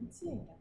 不的。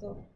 মতো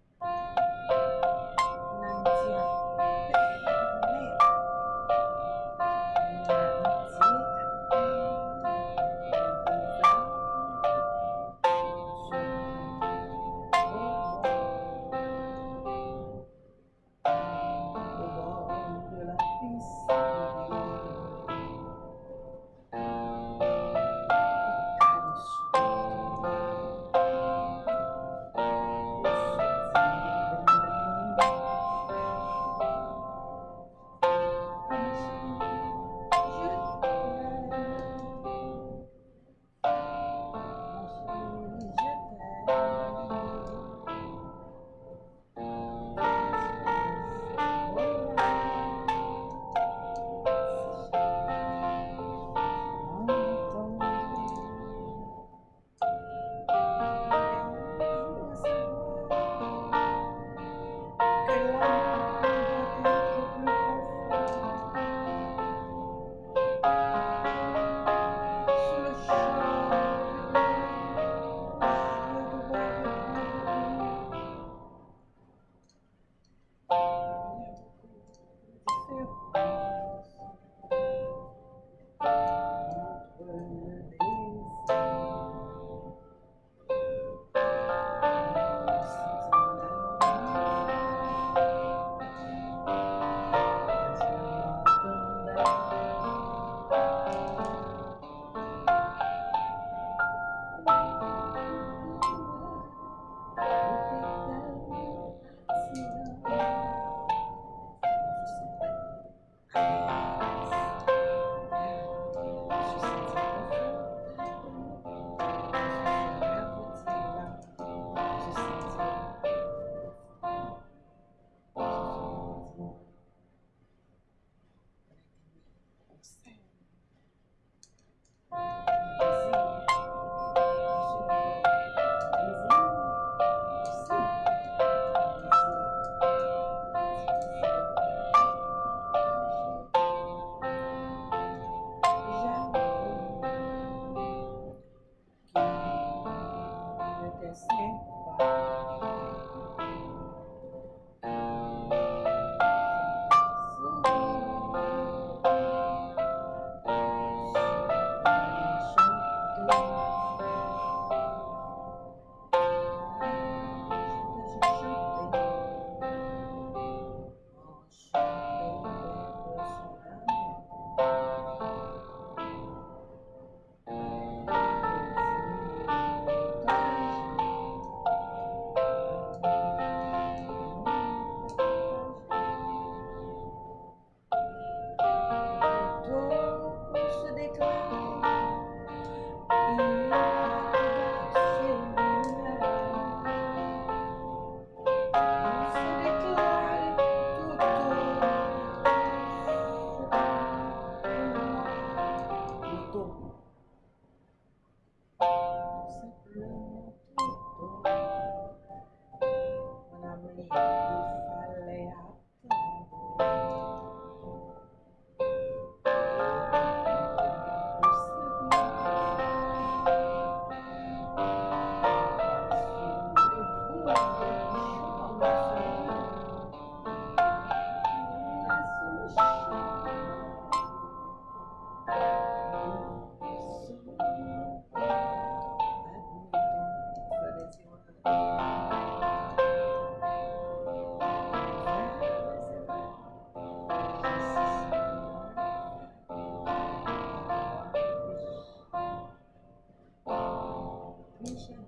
Миша.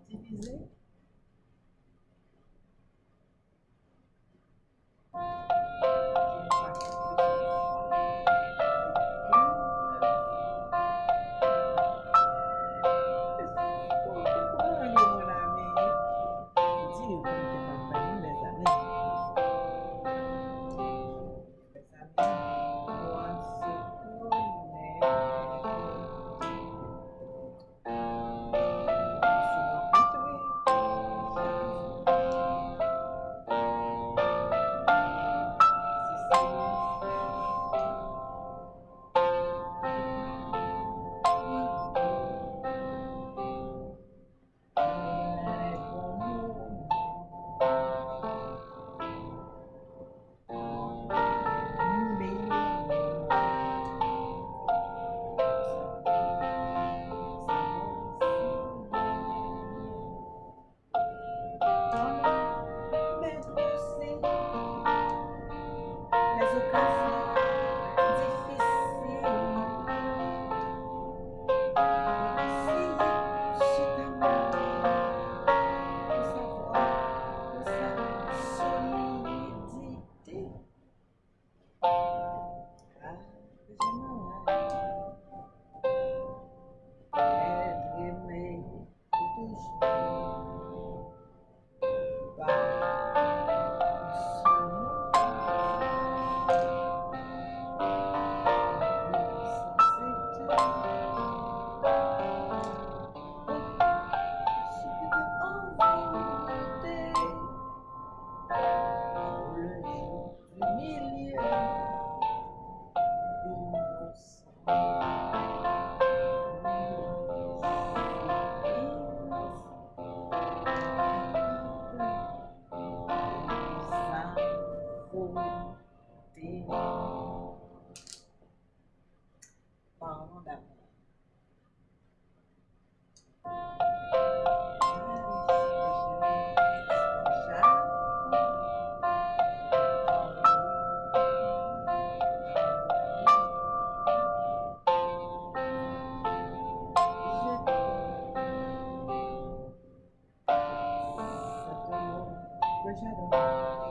Concern